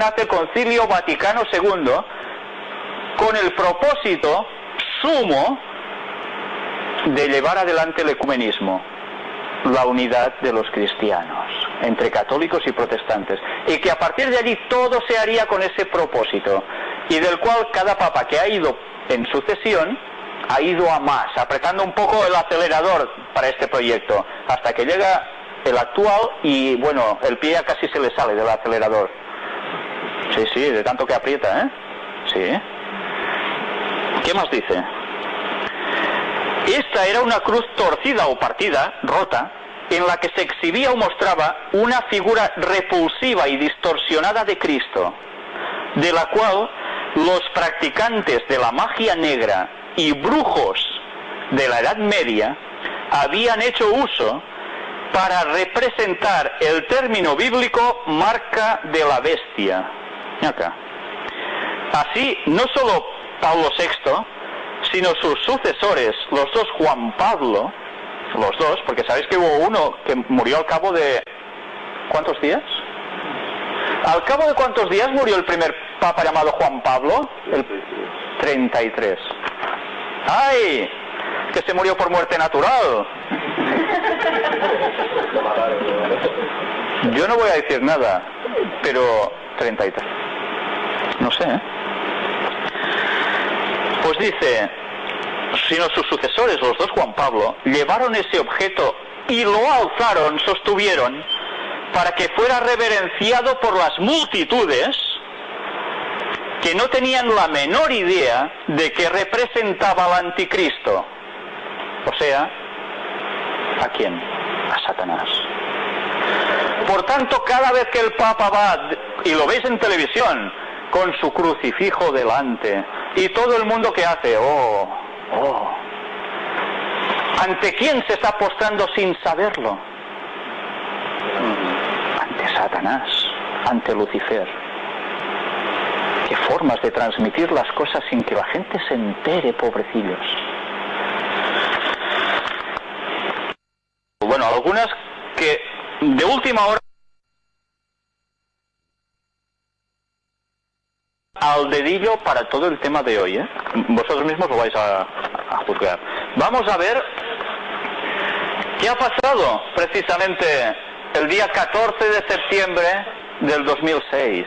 nace Concilio Vaticano II con el propósito sumo de llevar adelante el ecumenismo, la unidad de los cristianos entre católicos y protestantes, y que a partir de allí todo se haría con ese propósito, y del cual cada papa que ha ido en sucesión ha ido a más, apretando un poco el acelerador para este proyecto, hasta que llega el actual y bueno, el pie ya casi se le sale del acelerador. Sí, sí, de tanto que aprieta, ¿eh? Sí. ¿Qué más dice? Esta era una cruz torcida o partida, rota, en la que se exhibía o mostraba una figura repulsiva y distorsionada de Cristo, de la cual los practicantes de la magia negra y brujos de la Edad Media habían hecho uso para representar el término bíblico marca de la bestia. Acá. Así, no solo Pablo VI, sino sus sucesores, los dos Juan Pablo, los dos, porque sabéis que hubo uno que murió al cabo de... ¿Cuántos días? ¿Al cabo de cuántos días murió el primer papa llamado Juan Pablo? El 33. ¡Ay! Que se murió por muerte natural. Yo no voy a decir nada, pero 33. No sé, ¿eh? Pues dice, sino sus sucesores, los dos Juan Pablo, llevaron ese objeto y lo alzaron, sostuvieron, para que fuera reverenciado por las multitudes que no tenían la menor idea de que representaba al anticristo. O sea, ¿a quién? A Satanás. Por tanto, cada vez que el Papa va, y lo veis en televisión, con su crucifijo delante, y todo el mundo que hace, oh, oh, ¿ante quién se está postrando sin saberlo? Ante Satanás, ante Lucifer. Qué formas de transmitir las cosas sin que la gente se entere, pobrecillos. Bueno, algunas que de última hora al dedillo para todo el tema de hoy. ¿eh? Vosotros mismos lo vais a, a juzgar. Vamos a ver qué ha pasado precisamente el día 14 de septiembre del 2006.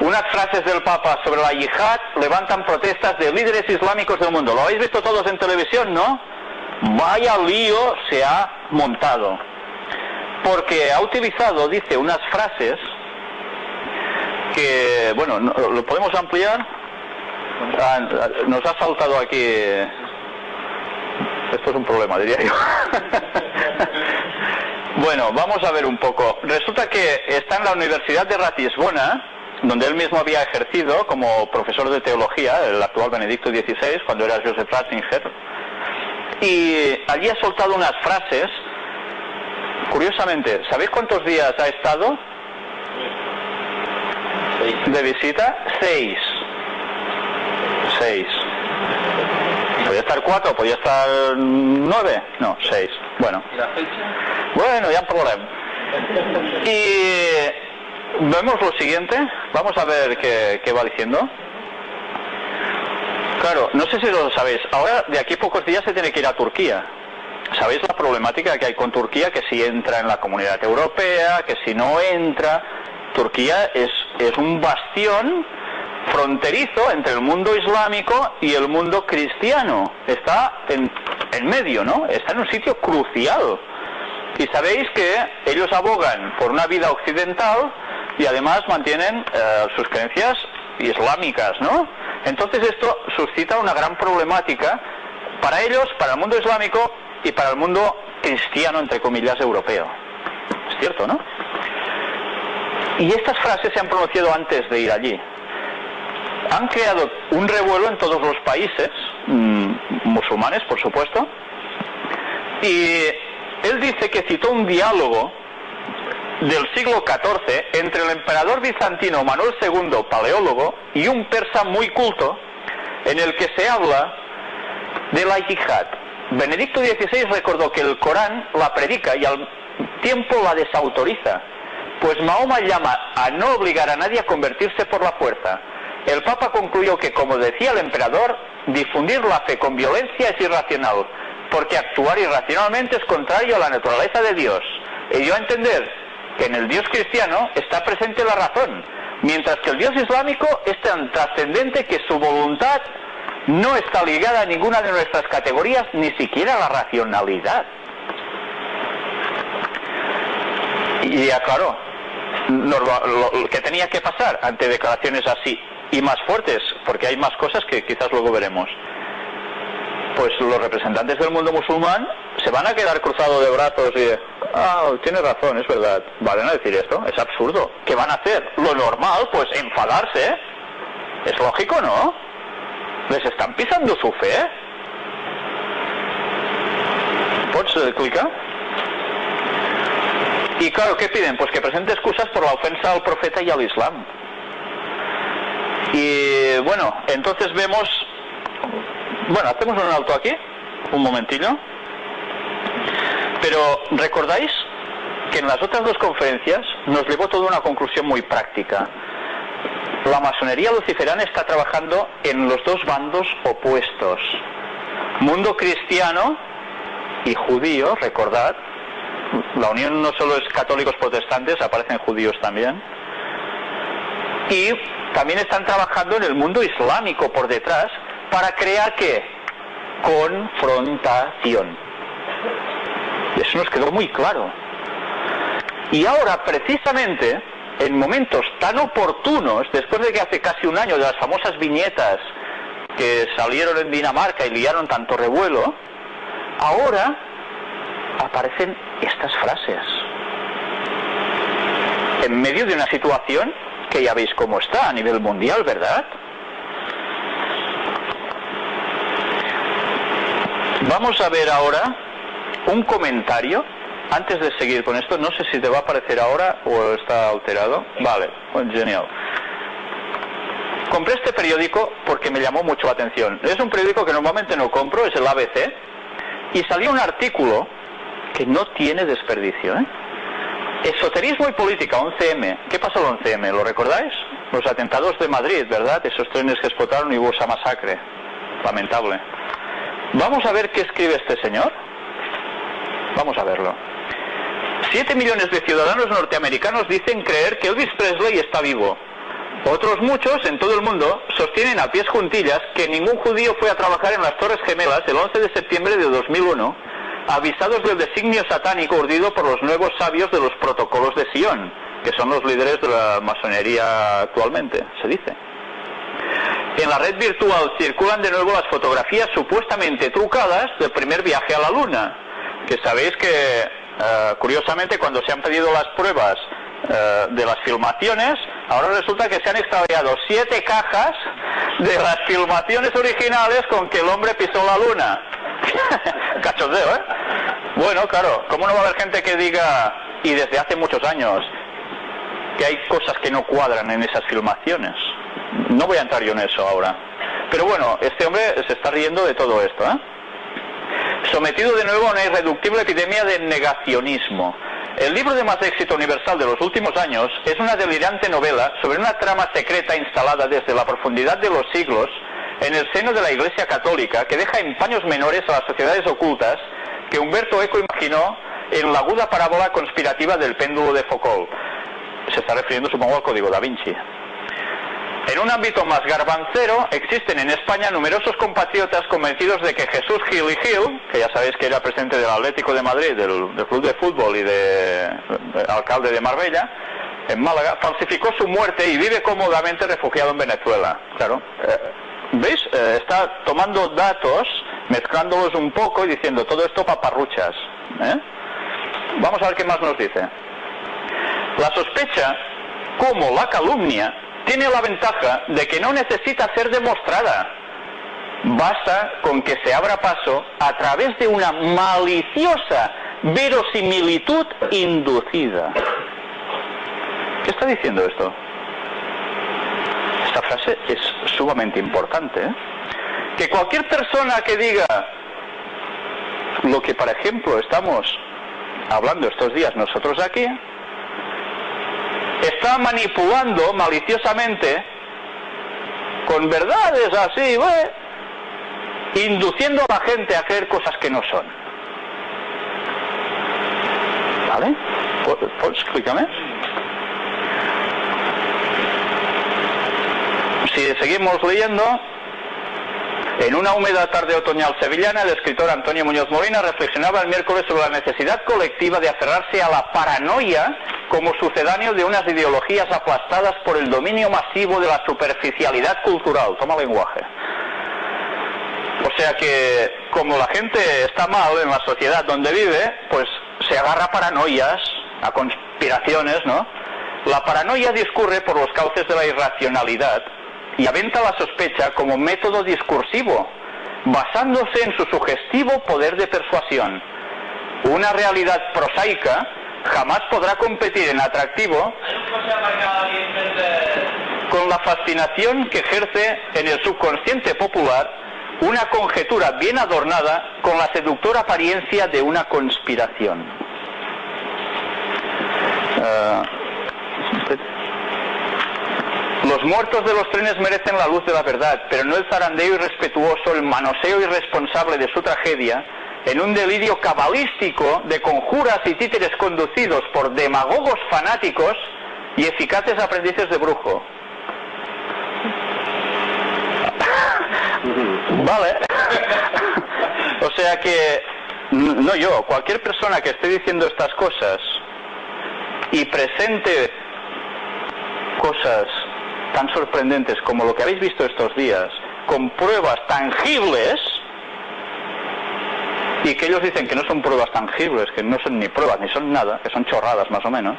Unas frases del Papa sobre la yihad levantan protestas de líderes islámicos del mundo. Lo habéis visto todos en televisión, ¿no? Vaya lío se ha montado. Porque ha utilizado, dice, unas frases que, bueno, ¿lo podemos ampliar? Ah, nos ha saltado aquí. Esto es un problema, diría yo. bueno, vamos a ver un poco. Resulta que está en la Universidad de Ratisbona, donde él mismo había ejercido como profesor de teología, el actual Benedicto XVI, cuando era Joseph Ratzinger, y allí ha soltado unas frases. Curiosamente, ¿sabéis cuántos días ha estado? De visita, seis. Seis. ¿Podría estar cuatro? ¿Podría estar nueve? No, seis. Bueno. ¿Y la fecha? Bueno, ya problema. Y vemos lo siguiente. Vamos a ver qué, qué va diciendo. Claro, no sé si lo sabéis. Ahora, de aquí a pocos días se tiene que ir a Turquía. ¿Sabéis la problemática que hay con Turquía? Que si entra en la comunidad europea, que si no entra. Turquía es, es un bastión fronterizo entre el mundo islámico y el mundo cristiano. Está en, en medio, ¿no? Está en un sitio crucial. Y sabéis que ellos abogan por una vida occidental y además mantienen eh, sus creencias islámicas, ¿no? Entonces esto suscita una gran problemática para ellos, para el mundo islámico y para el mundo cristiano, entre comillas, europeo. Es cierto, ¿no? Y estas frases se han pronunciado antes de ir allí. Han creado un revuelo en todos los países, mmm, musulmanes, por supuesto, y él dice que citó un diálogo del siglo XIV entre el emperador bizantino Manuel II, paleólogo, y un persa muy culto, en el que se habla de la yihad. Benedicto XVI recordó que el Corán la predica y al tiempo la desautoriza, pues Mahoma llama a no obligar a nadie a convertirse por la fuerza. El Papa concluyó que, como decía el emperador, difundir la fe con violencia es irracional, porque actuar irracionalmente es contrario a la naturaleza de Dios. Y dio a entender que en el Dios cristiano está presente la razón, mientras que el Dios islámico es tan trascendente que su voluntad no está ligada a ninguna de nuestras categorías, ni siquiera a la racionalidad. Y aclaró lo, que tenía que pasar ante declaraciones así y más fuertes, porque hay más cosas que quizás luego veremos. Pues los representantes del mundo musulmán se van a quedar cruzados de brazos y, ah, tiene razón, es verdad. ¿Valen a decir esto? Es absurdo. ¿Qué van a hacer? Lo normal, pues enfadarse. Es lógico, ¿no? Les están pisando su fe. ¿Puedes eh, clicar? Y claro, ¿qué piden? Pues que presente excusas por la ofensa al profeta y al Islam. Y bueno, entonces vemos... Bueno, hacemos un alto aquí, un momentillo. Pero recordáis que en las otras dos conferencias nos llevó toda una conclusión muy práctica. La masonería luciferana está trabajando en los dos bandos opuestos. Mundo cristiano y judío, recordad, la unión no solo es católicos protestantes, aparecen judíos también. Y también están trabajando en el mundo islámico por detrás para crear qué? Confrontación. Eso nos quedó muy claro. Y ahora, precisamente, en momentos tan oportunos, después de que hace casi un año de las famosas viñetas que salieron en Dinamarca y liaron tanto revuelo, ahora aparecen estas frases. En medio de una situación que ya veis cómo está a nivel mundial, ¿verdad? Vamos a ver ahora un comentario. Antes de seguir con esto, no sé si te va a aparecer ahora o está alterado. Vale, genial. Compré este periódico porque me llamó mucho la atención. Es un periódico que normalmente no compro, es el ABC, y salió un artículo que no tiene desperdicio. ¿eh? Esoterismo y política, 11M. ¿Qué pasó el 11M? ¿Lo recordáis? Los atentados de Madrid, ¿verdad? Esos trenes que explotaron y hubo esa masacre. Lamentable. Vamos a ver qué escribe este señor. Vamos a verlo. Siete millones de ciudadanos norteamericanos dicen creer que Elvis Presley está vivo. Otros muchos en todo el mundo sostienen a pies juntillas que ningún judío fue a trabajar en las Torres Gemelas el 11 de septiembre de 2001 avisados del designio satánico urdido por los nuevos sabios de los protocolos de Sion, que son los líderes de la masonería actualmente, se dice. En la red virtual circulan de nuevo las fotografías supuestamente trucadas del primer viaje a la Luna, que sabéis que, eh, curiosamente, cuando se han pedido las pruebas eh, de las filmaciones, ahora resulta que se han extraviado siete cajas de las filmaciones originales con que el hombre pisó la Luna. Cachondeo, ¿eh? Bueno, claro, ¿cómo no va a haber gente que diga, y desde hace muchos años, que hay cosas que no cuadran en esas filmaciones? No voy a entrar yo en eso ahora. Pero bueno, este hombre se está riendo de todo esto, ¿eh? Sometido de nuevo a una irreductible epidemia de negacionismo. El libro de más éxito universal de los últimos años es una delirante novela sobre una trama secreta instalada desde la profundidad de los siglos en el seno de la Iglesia Católica que deja en paños menores a las sociedades ocultas que Humberto Eco imaginó en la aguda parábola conspirativa del péndulo de Foucault. Se está refiriendo, supongo, al código da Vinci. En un ámbito más garbancero, existen en España numerosos compatriotas convencidos de que Jesús Gil y Gil, que ya sabéis que era presidente del Atlético de Madrid, del, Club de Fútbol y de, alcalde de Marbella, en Málaga, falsificó su muerte y vive cómodamente refugiado en Venezuela. Claro. Eh, ¿Veis? Eh, está tomando datos, mezclándolos un poco y diciendo todo esto paparruchas. ¿eh? Vamos a ver qué más nos dice. La sospecha, como la calumnia, tiene la ventaja de que no necesita ser demostrada. Basta con que se abra paso a través de una maliciosa verosimilitud inducida. ¿Qué está diciendo esto? Esta frase es sumamente importante. ¿eh? Que cualquier persona que diga lo que, por ejemplo, estamos hablando estos días nosotros aquí, está manipulando maliciosamente con verdades así, induciendo a la gente a hacer cosas que no son. ¿Vale? ¿Puedes explícame? Si seguimos leyendo, en una húmeda tarde otoñal sevillana, el escritor Antonio Muñoz Molina reflexionaba el miércoles sobre la necesidad colectiva de aferrarse a la paranoia como sucedáneo de unas ideologías aplastadas por el dominio masivo de la superficialidad cultural. Toma lenguaje. O sea que como la gente está mal en la sociedad donde vive, pues se agarra a paranoias, a conspiraciones, ¿no? La paranoia discurre por los cauces de la irracionalidad y aventa la sospecha como método discursivo, basándose en su sugestivo poder de persuasión. Una realidad prosaica jamás podrá competir en atractivo con la fascinación que ejerce en el subconsciente popular una conjetura bien adornada con la seductora apariencia de una conspiración. Eh, los muertos de los trenes merecen la luz de la verdad, pero no el zarandeo irrespetuoso, el manoseo irresponsable de su tragedia, en un delirio cabalístico de conjuras y títeres conducidos por demagogos fanáticos y eficaces aprendices de brujo. vale. o sea que, no yo, cualquier persona que esté diciendo estas cosas y presente cosas tan sorprendentes como lo que habéis visto estos días, con pruebas tangibles, y que ellos dicen que no son pruebas tangibles, que no son ni pruebas ni son nada, que son chorradas más o menos,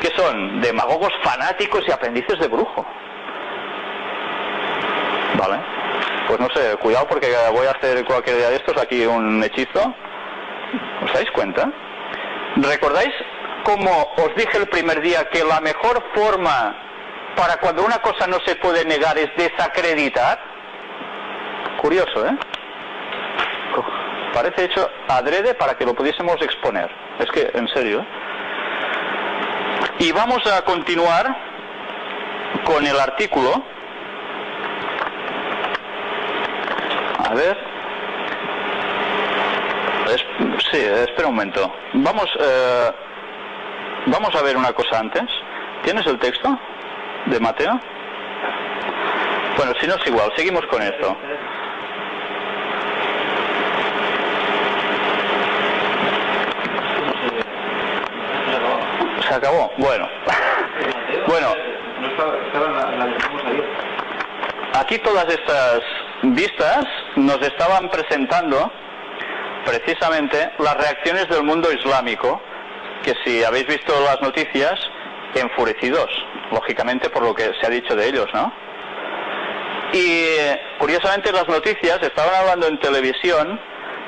que son demagogos fanáticos y aprendices de brujo. Vale. Pues no sé, cuidado porque voy a hacer cualquier día de estos aquí un hechizo. ¿Os dais cuenta? ¿Recordáis como os dije el primer día que la mejor forma para cuando una cosa no se puede negar es desacreditar? Curioso, ¿eh? Parece hecho adrede para que lo pudiésemos exponer. Es que, en serio. ¿eh? Y vamos a continuar con el artículo. A ver. sí, espera un momento. Vamos, eh, vamos a ver una cosa antes. ¿Tienes el texto de Mateo? Bueno, si no es igual, seguimos con esto. Se acabó. Bueno. bueno. Aquí todas estas vistas nos estaban presentando precisamente las reacciones del mundo islámico, que si habéis visto las noticias, enfurecidos, lógicamente por lo que se ha dicho de ellos, ¿no? Y curiosamente las noticias estaban hablando en televisión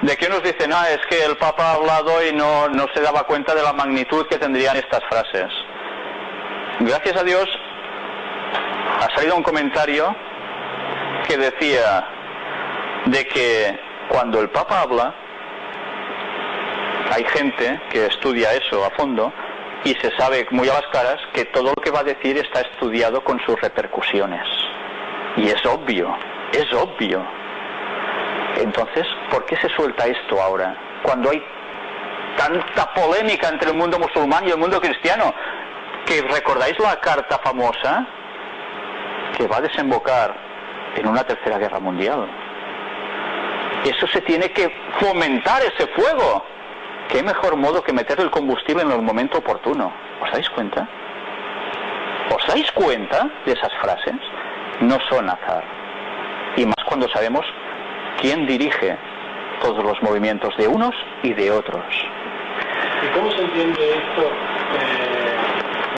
de que unos dicen, ah, es que el Papa ha hablado y no, no se daba cuenta de la magnitud que tendrían estas frases. Gracias a Dios ha salido un comentario que decía de que cuando el Papa habla, hay gente que estudia eso a fondo y se sabe muy a las caras que todo lo que va a decir está estudiado con sus repercusiones. Y es obvio, es obvio. Entonces, ¿por qué se suelta esto ahora? Cuando hay tanta polémica entre el mundo musulmán y el mundo cristiano. Que recordáis la carta famosa que va a desembocar en una tercera guerra mundial. Eso se tiene que fomentar ese fuego. ¿Qué mejor modo que meter el combustible en el momento oportuno? ¿Os dais cuenta? ¿Os dais cuenta de esas frases? No son azar. Y más cuando sabemos quién dirige todos los movimientos de unos y de otros. ¿Y cómo se entiende esto? Eh,